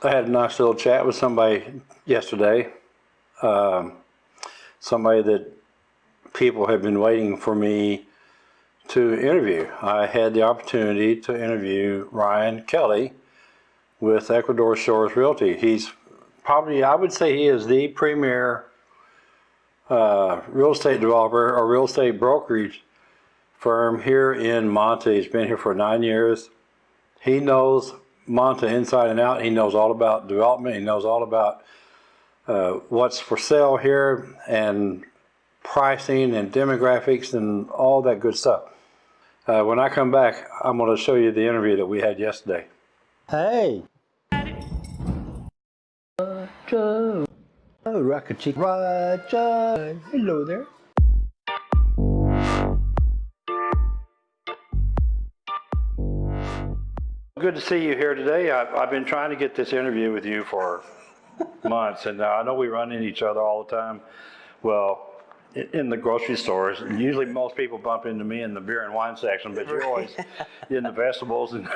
I had a nice little chat with somebody yesterday. Um, somebody that people have been waiting for me to interview. I had the opportunity to interview Ryan Kelly with Ecuador Shores Realty. He's probably, I would say, he is the premier uh, real estate developer or real estate brokerage firm here in Manta. He's been here for nine years. He knows Manta inside and out. He knows all about development. He knows all about uh, what's for sale here and pricing and demographics and all that good stuff. Uh, when I come back, I'm going to show you the interview that we had yesterday. Hey. Roger. Oh, Rocket Chick. Roger. Hello there. Good to see you here today. I've, I've been trying to get this interview with you for months, and I know we run into each other all the time. Well, i- in the grocery stores, and usually most people bump into me in the beer and wine section, but you're always in the vegetables and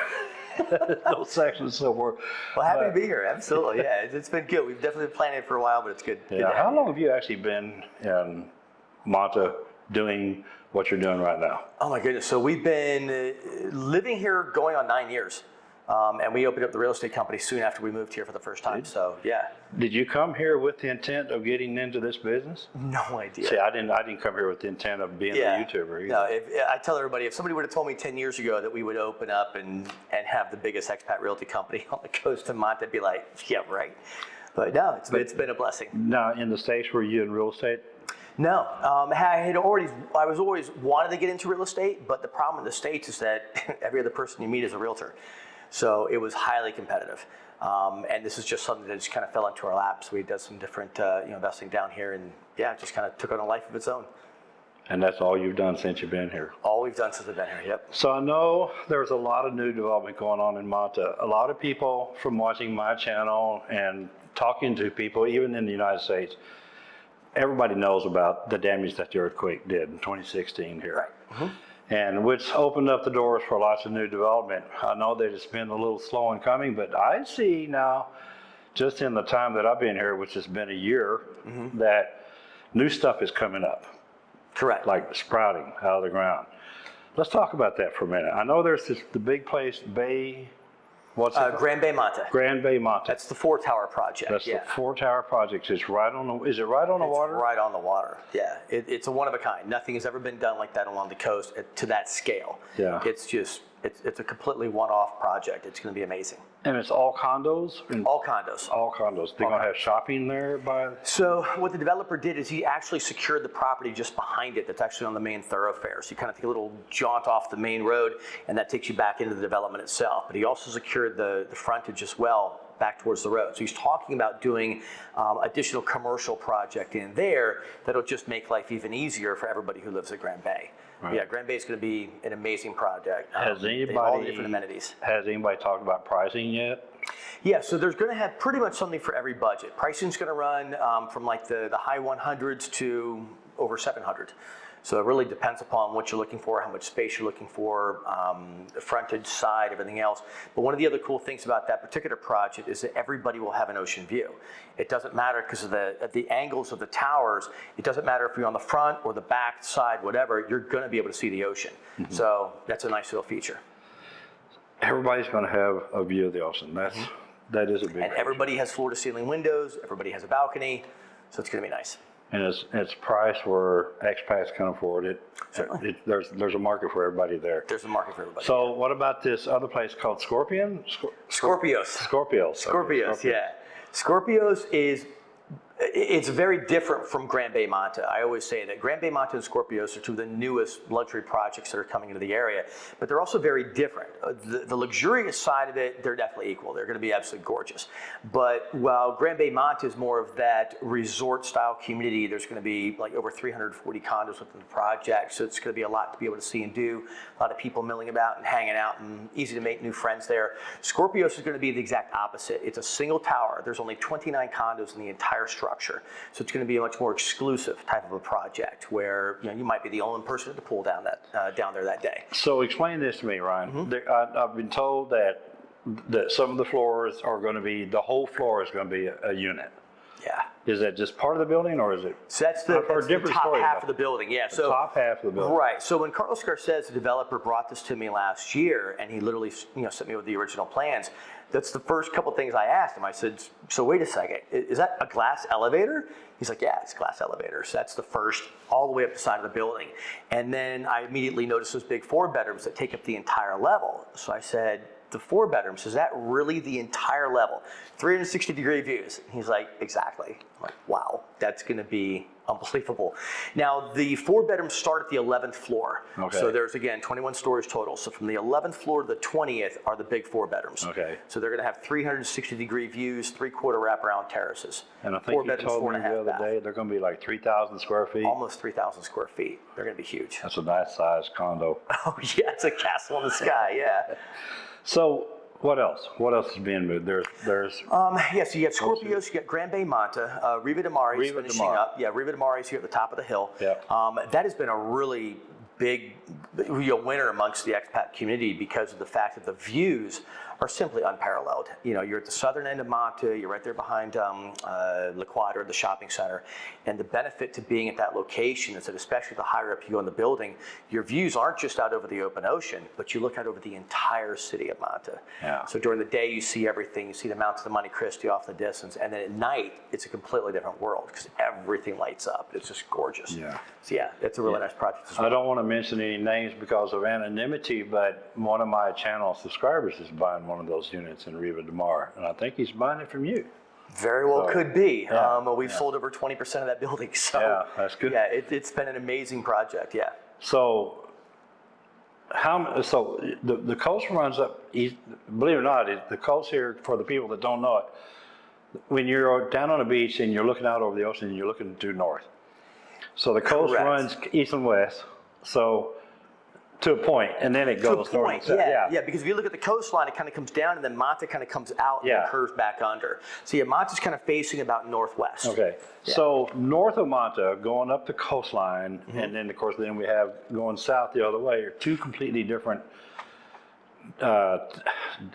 those sections. So we're Well, happy But- to be here. Absolutely, yeah. It's, it's been good. We've definitely been planning it for a while, but it's good. good yeah. have How long have you actually been in Manta doing what you're doing right now? Oh my goodness. So we've been uh, living here going on nine years. Um, and we opened up the real estate company soon after we moved here for the first time. So yeah, Did you come here with the intent of getting into this business? no idea. See, I didn't. I didn't come here with the intent of being a YouTuber. Either. No, if, I tell everybody if somebody would have told me 10 years ago that we would open up and, and have the biggest expat realty company on the coast of Manta, I'd be like, yeah, right. But no, it's, it's been a blessing. Now, in the States, were you in real estate? No, um, I had already. I was always wanted to get into real estate, but the problem in the states is that every other person you meet is a realtor, so it was highly competitive. Um, and this is just something that just kind of fell into our laps. We did some different, uh, you know, investing down here, and yeah, it just kind of took on a life of its own. And that's all you've done since you've been here. All we've done since I've been here. Yep. So I know there's a lot of new development going on in Manta. A lot of people from watching my channel and talking to people, even in the United States, everybody knows about the damage that the earthquake did in 2016 here. Right. And which opened up the doors for lots of new development. I know that it's been a little slow in coming, but I see now, just in the time that I've been here, which has been a year, mm-hmm. that new stuff is coming up Correct. like sprouting out of the ground. Let's talk about that for a minute. I know there's this, the big place, Bay, what's uh? Grand Bay Manta. Grand Bay Manta. That's the four tower project. That's yeah. the four tower project. It's right on the, is it right on the It's water? Right on the water. Yeah, it, it's a one of a kind. Nothing has ever been done like that along the coast at, to that scale. Yeah. It's just it's it's a completely one-off project. It's going to be amazing. And it's all condos? And All condos. all condos. They're gonna have shopping there by, So what the developer did is he actually secured the property just behind it. That's actually on the main thoroughfare. So you kind of take a little jaunt off the main road, and that takes you back into the development itself. But he also secured the the frontage as well back towards the road. So he's talking about doing um, additional commercial project in there that'll just make life even easier for everybody who lives at Grand Bay. Right. Yeah, Grand Bay is going to be an amazing project. Um, has have all the anybody, different amenities. has anybody talked about pricing yet? Yeah, so there's going to have pretty much something for every budget. Pricing's going to run um, from like the, the high 100s to over 700. So it really depends upon what you're looking for, how much space you're looking for, um, the frontage, side, everything else. But one of the other cool things about that particular project is that everybody will have an ocean view. It doesn't matter because of the, the angles of the towers. It doesn't matter if you're on the front or the back side, whatever, you're going to be able to see the ocean. So that's a nice little feature. Everybody's gonna have a view of the ocean. That's, that is a big. And everybody has floor to ceiling windows, everybody has a balcony, so it's going to be nice. And it's, it's priced where expats can afford it. Certainly. It- There's, there's a market for everybody there. There's a market for everybody. So what about this other place called Scorpion? Scor- Scorpios. Scorpios. okay, Scorpios, yeah. Scorpios is i- it's very different from Grand Bay Manta. I always say that Grand Bay Manta and Scorpios are two of the newest luxury projects that are coming into the area, but they're also very different. Uh, The, the luxurious side of it, they're definitely equal. They're going to be absolutely gorgeous. But while Grand Bay Manta is more of that resort style community, there's going to be like over 340 condos within the project, so it's going to be a lot to be able to see and do. A lot of people milling about and hanging out, and easy to make new friends there. Scorpios is going to be the exact opposite. It's a single tower. There's only 29 condos in the entire structure, so it's going to be a much more exclusive type of a project where you know you might be the only person at the pool down that uh, down there that day. So explain this to me, Ryan. Mm-hmm. There, I, I've been told that that some of the floors are going to be, the whole floor is going to be a, a unit. Yeah. Is that just part of the building or is it So that's the, that's the top half of the building, yeah. the So top half of the building? Right. So when Carlos Garces, the developer, brought this to me last year, and he literally, you know, sent me with the original plans. That's the first couple things I asked him. I said, "So wait a second, is that a glass elevator?" He's like, "Yeah, it's glass elevator." So that's the first, all the way up the side of the building. And then I immediately noticed those big four bedrooms that take up the entire level. So I said, "The four bedrooms is that really the entire level? 360 degree views?" He's like, "Exactly." I'm like, "Wow, that's going to be unbelievable." Now the four bedrooms start at the 11th floor. Okay. So there's again 21 stories total. So from the 11th floor to the 20th are the big four bedrooms. Okay. So they're going to have 360 degree views, three quarter wraparound terraces. And I four think you bedrooms, told me the other bath. day, they're going to be like 3,000 square feet. Almost 3,000 square feet. They're going to be huge. That's a nice sized condo. Oh yeah, it's a castle in the sky. Yeah. So what else? What else is being moved? There's, there's, Um, yeah, so you got Scorpios, you got Grand Bay Manta, uh, Riva de Mar is Riva finishing Mar. up. Yeah, Riva de Mar is here at the top of the hill. Yep. Um, that has been a really big you know, winner amongst the expat community because of the fact that the views are simply unparalleled. You know, you're at the southern end of Manta, you're right there behind um, uh, La Quadra, the shopping center, and the benefit to being at that location is that especially the higher up you go in the building, your views aren't just out over the open ocean, but you look out over the entire city of Manta. Yeah. So during the day, you see everything. You see the Mounts of the Monte Cristi off in the distance, and then at night, it's a completely different world because everything lights up. It's just gorgeous. Yeah. So yeah, it's a really nice project. As well. I don't want to mention any names because of anonymity, but one of my channel subscribers is buying one of those units in Riva de Mar, and I think he's buying it from you. Very well So, could be. yeah, um, we've yeah. sold over 20% of that building. So Yeah, that's good. Yeah, it, it's been an amazing project. Yeah. So, how, so the, the coast runs up east, believe it or not, it- the coast here, for the people that don't know it, when you're down on the beach and you're looking out over the ocean, and you're looking due north. So the coast Correct. runs east and west, so, to a point, and then it To a goes north and point, south. yeah, yeah, because if you look at the coastline, it kind of comes down, and then Manta kind of comes out and Yeah. curves back under. So yeah, Manta's kind of facing about northwest. Okay, Yeah. so north of Manta, going up the coastline, Mm-hmm. and then of course, then we have going south the other way, are two completely different, uh,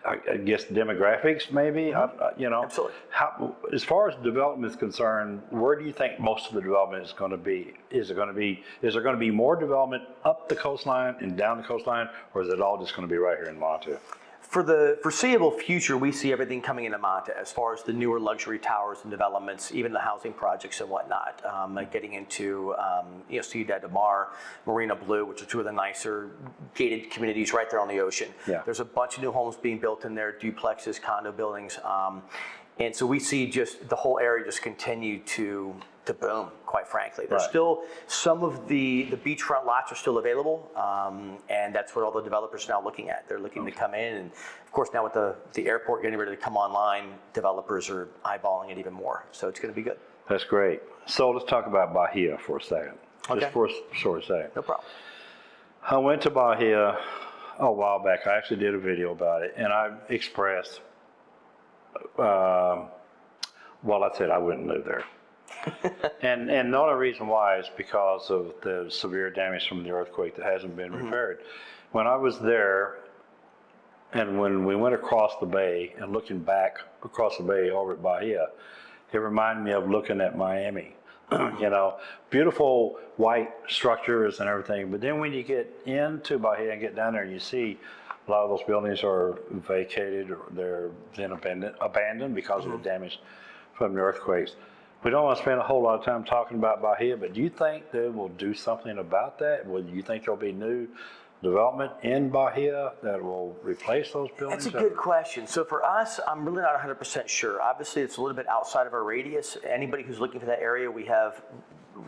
I guess demographics maybe, I- I- you know? Mm-hmm. Absolutely. How, as far as development is concerned, where do you think most of the development is gonna be? Is it gonna be, is there gonna be more development up the coastline and down the coastline, or is it all just gonna be right here in Manta? For the foreseeable future, we see everything coming into Manta as far as the newer luxury towers and developments, even the housing projects and whatnot. Um, like getting into um, you know Ciudad de Mar, Marina Blue, which are two of the nicer gated communities right there on the ocean. Yeah. There's a bunch of new homes being built in there, duplexes, condo buildings, um, and so we see just the whole area just continue to to boom. Quite frankly, there's Right. still some of the the beachfront lots are still available, um, and that's what all the developers are now looking at. They're looking to come in, and of course now with the the airport getting ready to come online, developers are eyeballing it even more. So it's going to be good. That's great. So let's talk about Bahia for a second. Okay. Just for a short second. No problem. I went to Bahia a while back. I actually did a video about it, and I expressed, um, well, I said I wouldn't live there. and and the only reason why is because of the severe damage from the earthquake that hasn't been repaired. When I was there, and when we went across the bay and looking back across the bay over at Bahia, it reminded me of looking at Miami. you know, beautiful white structures and everything. But then when you get into Bahia and get down there, you see a lot of those buildings are vacated or they're then abandoned, abandoned because of the mm-hmm. damage from the earthquakes. We don't want to spend a whole lot of time talking about Bahia, but do you think they will do something about that? Will you think there'll be new development in Bahia that will replace those buildings? That's a good question. So for us, I'm really not 100% sure. Obviously, it's a little bit outside of our radius. Anybody who's looking for that area, we have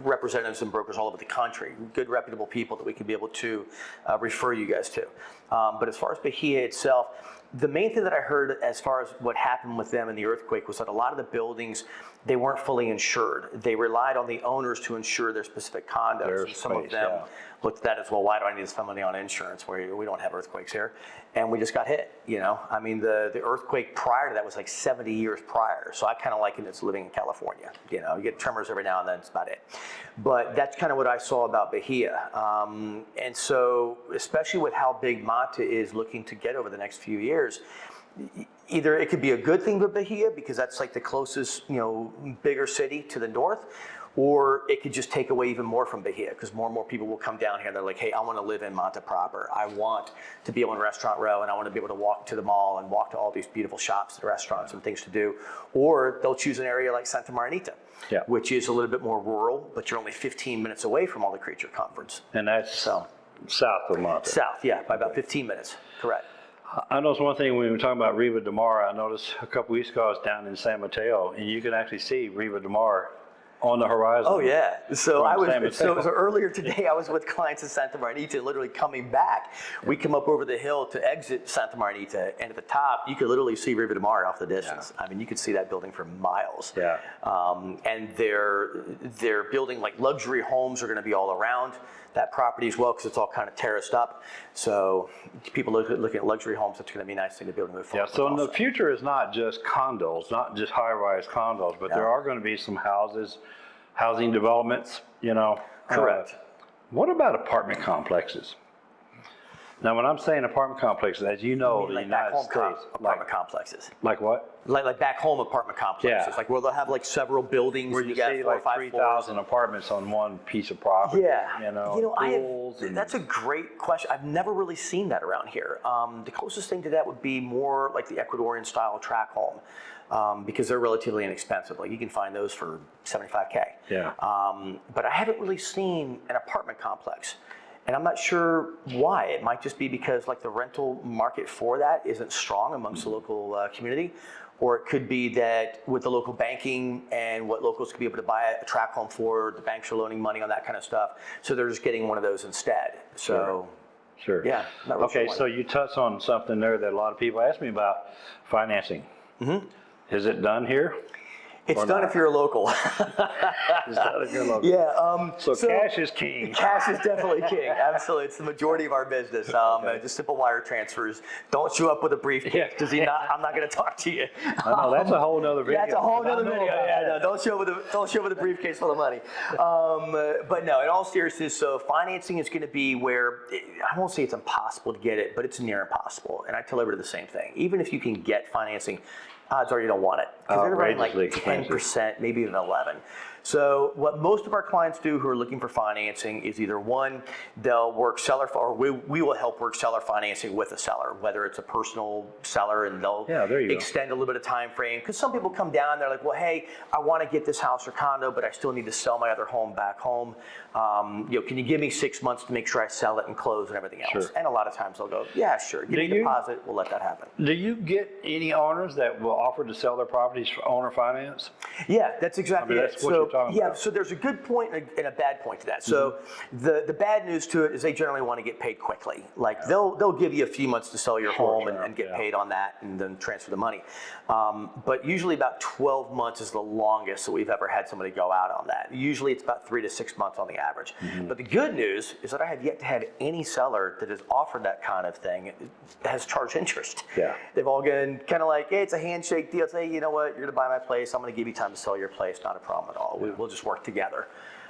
representatives and brokers all over the country, good reputable people that we can be able to uh, refer you guys to. Um, but as far as Bahia itself, the main thing that I heard as far as what happened with them in the earthquake was that a lot of the buildings they weren't fully insured. They relied on the owners to insure their specific condos. Their and some of them yeah. looked at that as well. Why do I need to spend money on insurance? Where we don't have earthquakes here, and we just got hit. You know, I mean, the the earthquake prior to that was like 70 years prior. So I kind of liken it to living in California. You know, you get tremors every now and then. That's about it. But that's kind of what I saw about Bahia. Um, and so, especially with how big Manta is looking to get over the next few years. E- either it could be a good thing for Bahia because that's like the closest, you know, bigger city to the north, or it could just take away even more from Bahia because more and more people will come down here and they're like, hey, I want to live in Manta proper. I want to be in Restaurant Row and I want to be able to walk to the mall and walk to all these beautiful shops and restaurants and things to do. Or they'll choose an area like Santa Marianita, Yeah. which is a little bit more rural, but you're only 15 minutes away from all the creature conference. And that's So south of Manta. south, yeah, by about 15 minutes, correct. I noticed one thing when we were talking about Riva de Mar. I noticed a couple weeks ago I was down in San Mateo, and you can actually see Riva de Mar on the horizon. Oh yeah. So I was so, so earlier today I was with clients in Santa Marianita, literally coming back. We come up over the hill to exit Santa Marianita, and at the top you could literally see Riva de Mar off the distance. I mean, you could see that building for miles. Yeah. Um, and they're they're building like luxury homes are going to be all around that property as well because it's all kind of terraced up. So people look looking at luxury homes. It's going to be a nice thing to be able to move forward. Yeah, so in the future is not just condos, not just high-rise condos, but there are going to be some houses, housing developments, you know. Uh, Correct. What about apartment complexes? Now, when I'm saying apartment complexes, as you know, the like United home com- States, apartment like, complexes. like what? Like, like back home apartment complexes, Yeah. like where they'll have like several buildings. Where you got see four like five three thousand apartments on one piece of property. Yeah, You know, I pools have, and- that's a great question. I've never really seen that around here. Um, the closest thing to that would be more like the Ecuadorian style track home, um, because they're relatively inexpensive. Like you can find those for 75k. Yeah. Um, but I haven't really seen an apartment complex. And I'm not sure why. It might just be because like the rental market for that isn't strong amongst the local uh, community. Or it could be that with the local banking and what locals could be able to buy a track home for, the banks are loaning money on that kind of stuff. So they're just getting one of those instead. So Sure. Yeah, really Okay, sure so you touched on something there that a lot of people ask me about, financing. Mm-hmm. Is it done here? It's done not. if you're a local. It's done if you're local. yeah. Um, So cash is king. Cash is definitely king. Absolutely, it's the majority of our business. Um, uh, just simple wire transfers. Don't show up with a briefcase. Yeah. Does he not? I'm not going to talk to you. I know, that's a whole nother video. That's a whole other video. Yeah, no, don't show up with a don't show up with a briefcase full of money. Um, uh, but no, in all seriousness, so financing is going to be where I won't say it's impossible to get it, but it's near impossible. And I tell everybody the same thing. Even if you can get financing, odds are you don't want it because oh, they're running like Outrageously ten expensive. percent, maybe even eleven. So what most of our clients do who are looking for financing is either one, they'll work seller, or we, we will help work seller financing with a seller, whether it's a personal seller and they'll Yeah, you go. extend a little bit of time frame. Because some people come down, they're like, well, hey, I want to get this house or condo, but I still need to sell my other home back home. Um, you know, can you give me six months to make sure I sell it and close and everything else? Sure. And a lot of times they'll go, yeah, sure, give Do me a deposit, we'll let that happen. Do you get any owners that will offer to sell their properties for owner finance? Yeah, that's exactly I mean, it. that's what so, talking yeah, about. so there's a good point and a, and a bad point to that. So the, the bad news to it is they generally want to get paid quickly. Like they'll they'll give you a few months to sell your home and, term, and get yeah. paid on that and then transfer the money. Um, but usually about 12 months is the longest that we've ever had somebody go out on that. Usually it's about three to six months on the average. Mm-hmm. But the good news is that I have yet to have any seller that has offered that kind of thing has charged interest. Yeah. They've all been kind of like, hey, it's a handshake deal. Say, you know what, you're gonna buy my place. I'm gonna give you time to sell your place. Not a problem at all. We, we'll just work together.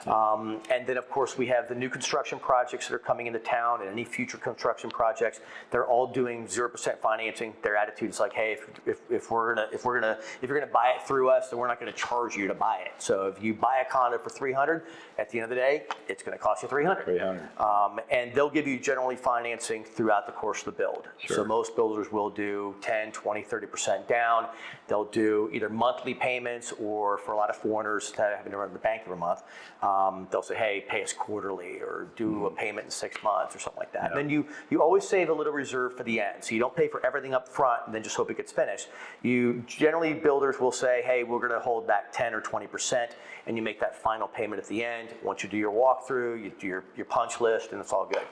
Um, and then, of course, we have the new construction projects that are coming into town, and any future construction projects. They're all doing zero percent financing. Their attitude is like, hey, if, if, if we're gonna if we're gonna if you're gonna buy it through us, then we're not gonna charge you to buy it. So if you buy a condo for 300, at the end of the day, it's gonna cost you 300. 300. Um, and they'll give you generally financing throughout the course of the build. So most builders will do 10, 20, 30% down. They'll do either monthly payments or for a lot of foreigners that having to run to the bank every month, um, they'll say, hey, pay us quarterly or do a payment in six months or something like that. And then you, you always save a little reserve for the end. So you don't pay for everything up front and then just hope it gets finished. You generally builders will say, hey, we're going to hold back 10 or 20% and you make that final payment at the end. Once you do your walkthrough, you do your, your punch list and it's all good.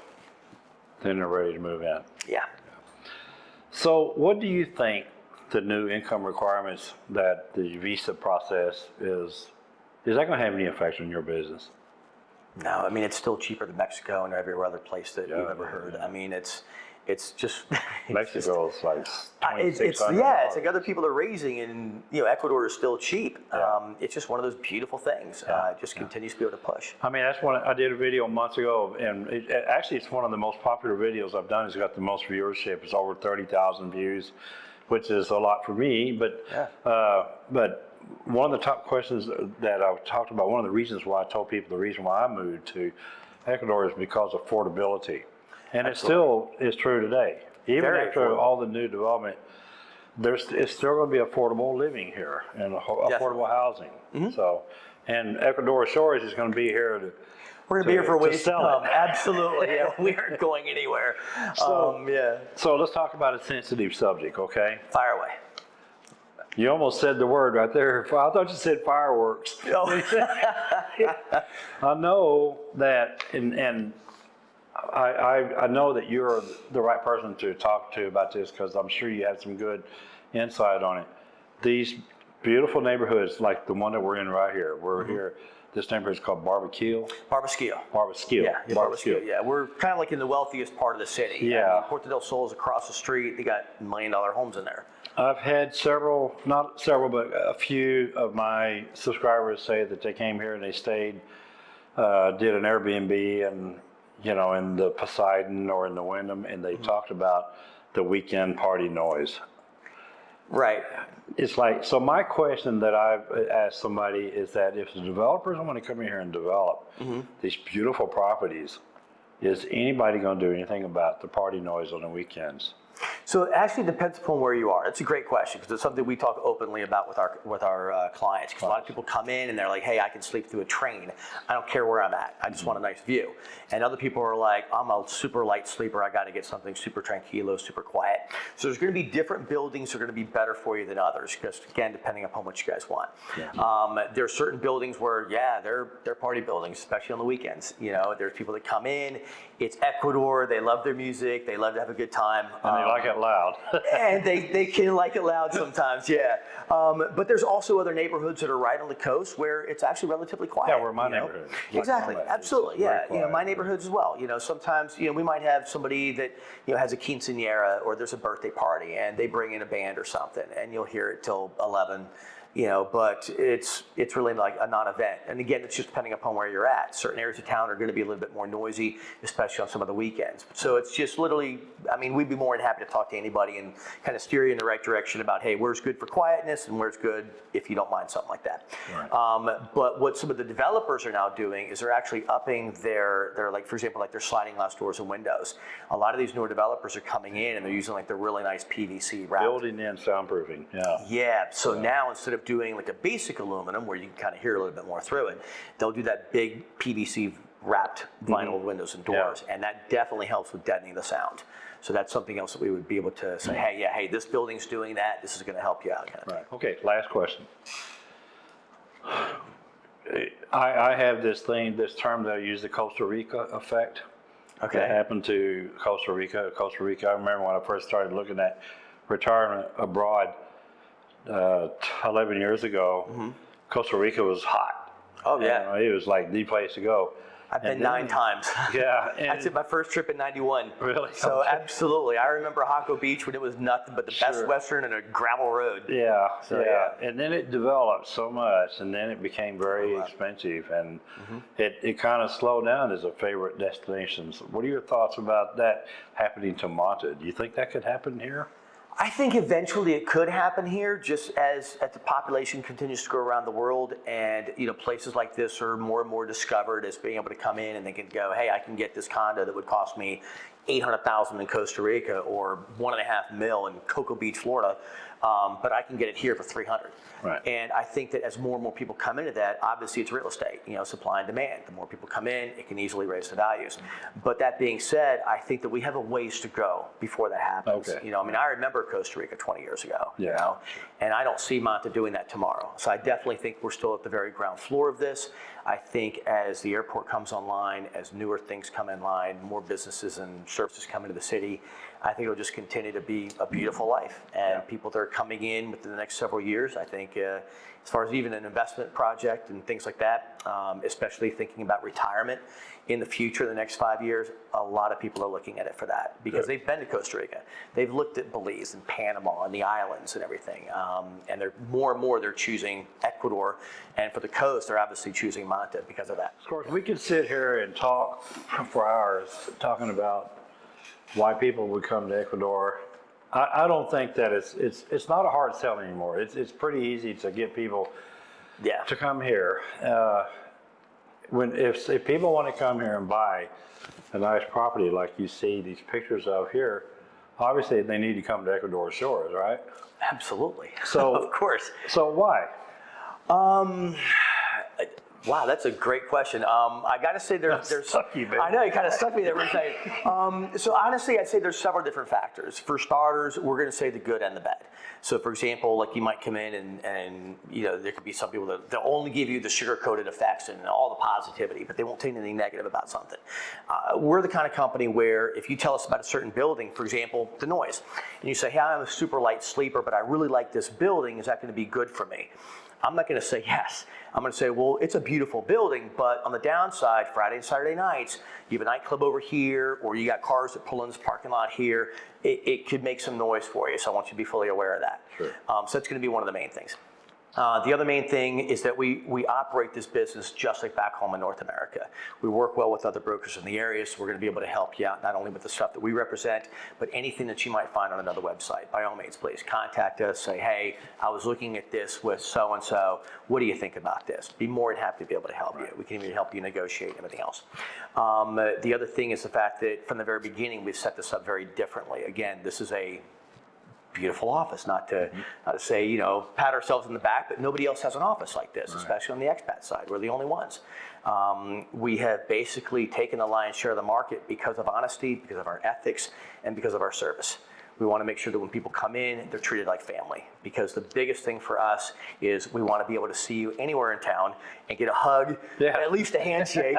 Then they're ready to move in. Yeah. So what do you think the new income requirements that the visa process is, is that going to have any effect on your business? No, I mean, it's still cheaper than Mexico and every other place that you've ever heard. yeah. I mean, it's, it's just. Mexico is like It's, it's, yeah, it's like other people are raising and, you know, Ecuador is still cheap. Yeah. Um, it's just one of those beautiful things. Uh, it just continues to be able to push. I mean, that's one, I did a video months ago, and it, it- actually, it's one of the most popular videos I've done. It's got the most viewership. It's over 30,000 views. Which is a lot for me. But Yeah. uh, but one of the top questions that I've talked about, one of the reasons why I told people the reason why I moved to Ecuador is because of affordability, and it still is true today. Even Very after affordable. all the new development, there's it's still going to be affordable living here and affordable housing. So, and Ecuador Shores is going to be here to. We're gonna be here for to ways to come. it. Absolutely, yeah. We aren't going anywhere. So- um, yeah. So let's talk about a sensitive subject, okay? Fire away. You almost said the word right there. I thought you said fireworks. Oh, I know that, and, and I, I, I know that you're the right person to talk to about this because I'm sure you have some good insight on it. These beautiful neighborhoods, like the one that we're in right here, we're Mm-hmm. here, this neighborhood is called Barbasquille. Barbasquillo. Barbasquille. Yeah, yeah, Barbasquillo. Yeah, we're kind of like in the wealthiest part of the city. Yeah. I mean, Puerto del Sol is across the street. They got million dollar homes in there. I've had several, not several, but a few of my subscribers say that they came here and they stayed, uh, did an Airbnb and, you know, in the Poseidon or in the Wyndham, and they talked about the weekend party noise. Right. It's like, so my question that I've asked somebody is that if the developers want to come in here and develop mm-hmm. these beautiful properties, is anybody going to do anything about the party noise on the weekends? So it actually depends upon where you are. It's a great question because it's something we talk openly about with our with our uh, clients. Because a lot of people come in and they're like, "Hey, I can sleep through a train. I don't care where I'm at. I just want a nice view." And other people are like, "I'm a super light sleeper. I got to get something super tranquilo, super quiet." So there's going to be different buildings that are going to be better for you than others. Because again, depending upon what you guys want. Um, there are certain buildings where, yeah, they're they're party buildings, especially on the weekends. You know, there's people that come in. It's Ecuador. They love their music. They love to have a good time. Um, like it loud. and they, they can like it loud sometimes, yeah. Um, but there's also other neighborhoods that are right on the coast where it's actually relatively quiet. Yeah, where my neighborhood like Exactly, absolutely, yeah. You know, my neighborhoods as well. You know, sometimes you know we might have somebody that you know has a quinceanera or there's a birthday party and they bring in a band or something, and you'll hear it till 11. You know, but it's it's really like a non-event. And again, it's just depending upon where you're at. Certain areas of town are going to be a little bit more noisy, especially on some of the weekends. So it's just literally, I mean, we'd be more than happy to talk to anybody and kind of steer you in the right direction about, hey, where's good for quietness and where's good if you don't mind something like that. Um, but what some of the developers are now doing is they're actually upping their, their like, for example, like their sliding glass doors and windows. A lot of these newer developers are coming in and they're using like the really nice PVC wrap. Building in soundproofing, yeah. Yeah, so now instead of doing like a basic aluminum where you can kind of hear a little bit more through it, they'll do that big PVC wrapped mm-hmm. vinyl windows and doors, and that definitely helps with deadening the sound. So that's something else that we would be able to say, hey, yeah, hey, this building's doing that. This is going to help you out. Kind of. Right, okay, last question. I, I have this thing, this term that I use, the Costa Rica effect. That Okay. happened to Costa Rica. Costa Rica, I remember when I first started looking at retirement abroad uh, 11 years ago, Costa Rica was hot. Oh, yeah. You know, It was like the place to go. I've been And nine times. Yeah. I took my first trip in 91. Really? So Okay. absolutely. I remember Jaco Beach when it was nothing but the best Western and a gravel road. Yeah, So, yeah. And then it developed so much, and then it became very lot. expensive, and Mm-hmm. it, it kind of slowed down as a favorite destination. So What are your thoughts about that happening to Manta? Do you think that could happen here? I think eventually it could happen here, just as, as the population continues to grow around the world, and you know places like this are more and more discovered as being able to come in and they can go, hey, I can get this condo that would cost me eight hundred thousand in Costa Rica or one and a half mil in Cocoa Beach, Florida, um, but I can get it here for three hundred. Right. And I think that as more and more people come into that, obviously it's real estate, you know, supply and demand. The more people come in, it can easily raise the values. But that being said, I think that we have a ways to go before that happens. Okay. You know, I mean, I remember Costa Rica 20 years ago. You know, and I don't see Manta doing that tomorrow. So I definitely think we're still at the very ground floor of this. I think as the airport comes online, as newer things come in line, more businesses and services come into the city, I think it'll just continue to be a beautiful life. And people that are coming in within the next several years, I think, uh, as far as even an investment project and things like that, um, especially thinking about retirement in the future, the next five years, a lot of people are looking at it for that because Good. they've been to Costa Rica. They've looked at Belize and Panama and the islands and everything. Um, and they're more and more they're choosing Ecuador. And for the coast, they're obviously choosing Manta because of that. Of course, we could sit here and talk for hours talking about why people would come to Ecuador. I, I don't think that it's, it's, it's not a hard sell anymore. It's, it's pretty easy to get people Yeah. to come here. Uh, When, if, if people want to come here and buy a nice property like you see these pictures of here, obviously they need to come to Ecuador Shores, right? Absolutely. So- of course. So why? Um, wow, that's a great question. Um, I got to say there, there's. stuck you, man. I know you kind of stuck me there for a second. Um, so honestly, I'd say there's several different factors. For starters, we're going to say the good and the bad. So for example, like you might come in and, and you know there could be some people that they'll only give you the sugar-coated effects and all the positivity, but they won't tell you anything negative about something. Uh, we're the kind of company where if you tell us about a certain building, for example, the noise, and you say, "Hey, I'm a super light sleeper, but I really like this building. Is that going to be good for me?" I'm not going to say yes. I'm going to say, well, it's a beautiful building, but on the downside, Friday and Saturday nights, you have a nightclub over here, or you got cars that pull in this parking lot here. It, it could make some noise for you, so I want you to be fully aware of that. Sure. Um, so that's going to be one of the main things. Uh, the other main thing is that we, we operate this business just like back home in North America. We work well with other brokers in the area, so we're going to be able to help you out, not only with the stuff that we represent, but anything that you might find on another website. By all means, please contact us, say, hey, I was looking at this with so-and-so. What do you think about this? Be more than happy to be able to help you. We can even help you negotiate and everything else. Um, uh, the other thing is the fact that from the very beginning, we've set this up very differently. Again, this is a beautiful office. Not to, not to say, you know, pat ourselves in the back, but nobody else has an office like this, especially on the expat side. We're the only ones. Um, we have basically taken the lion's share of the market because of honesty, because of our ethics, and because of our service. We want to make sure that when people come in, they're treated like family. Because the biggest thing for us is we want to be able to see you anywhere in town and get a hug, Yeah. at least a handshake.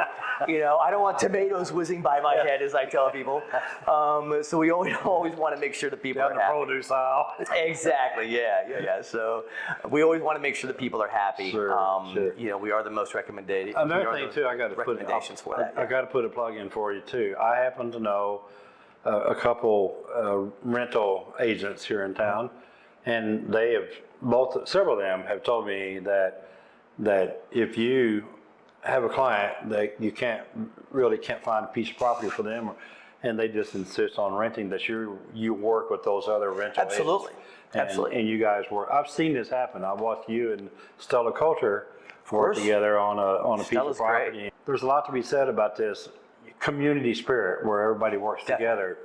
you know, I don't want tomatoes whizzing by my head, as I tell people. Um, so we always, always want to make sure that people Down are the happy. produce aisle. Exactly. Yeah. Yeah. Yeah. So we always want to make sure that people are happy. Sure, um, sure. You know, we are the most recommended. Another thing too, I got to put recommendations for I- that. I, yeah. got to put a plug in for you too. I happen to know uh, a couple uh, rental agents here in town, and they have both several of them have told me that that if you have a client that you can't really can't find a piece of property for them, and they just insist on renting, that you you work with those other rental Absolutely. agents. And- Absolutely. And you guys work. I've seen this happen. I watched you and Stella Culture work together on a on a piece of property. great. There's a lot to be said about this community spirit where everybody works Definitely. together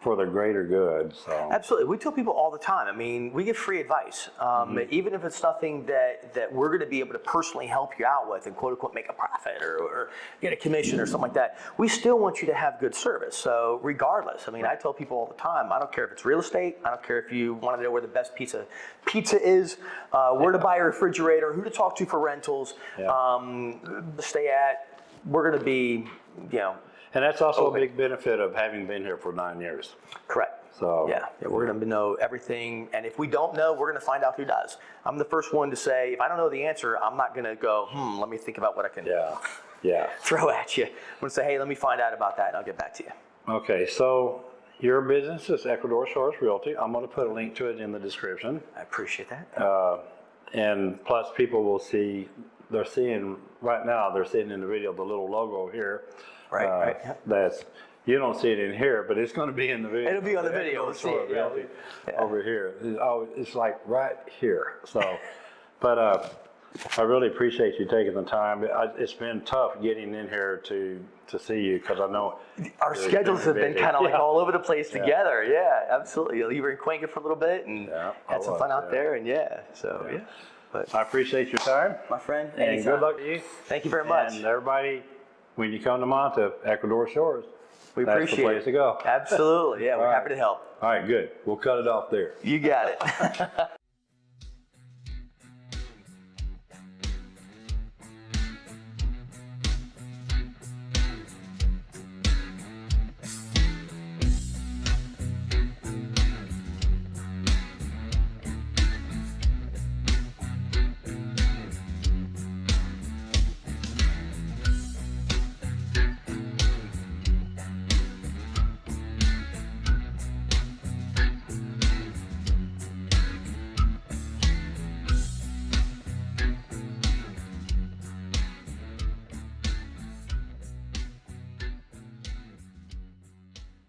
for the greater good. So Absolutely. We tell people all the time. I mean, we give free advice. Um, Mm-hmm. Even if it's nothing that, that we're going to be able to personally help you out with and quote unquote make a profit or, or get a commission or something like that, we still want you to have good service. So, regardless, I mean, I tell people all the time I don't care if it's real estate, I don't care if you want to know where the best pizza, pizza is, uh, where to buy a refrigerator, who to talk to for rentals, Yeah. um, stay at. We're going to be, you know, and that's also a big benefit of having been here for nine years. correct. So Yeah, yeah, we're going to know everything, and if we don't know, we're going to find out who does. I'm the first one to say, if I don't know the answer, I'm not going to go, hmm, let me think about what I can yeah, yeah. throw at you. I'm going to say, hey, let me find out about that, and I'll get back to you. Okay, so your business is Ecuador Shores Realty. I'm going to put a link to it in the description. I appreciate that. Uh, and plus people will see, they're seeing, right now, they're seeing in the video the little logo here. Right, uh, right, yeah. That's, you don't see it in here, but it's gonna be in the video. It'll be on the video, Ecuador we'll see it, yeah. Yeah. Over here. It's, oh, it's like right here, so, but, uh, I really appreciate you taking the time. I, it's been tough getting in here to, to see you, cause I know. Our schedules have been kind of like Yeah. all over the place together. Yeah, absolutely. You were in Cuenca for a little bit and Yeah, had some was, fun out yeah. there, and yeah, so yeah. But I appreciate your time, my friend, and anytime. good luck to you. Thank you very much. And everybody, when you come to Manta, Ecuador Shores, we that's the appreciate place it. to go. Absolutely. Yeah, we're All happy to help. All right, good. We'll cut it off there. You got it.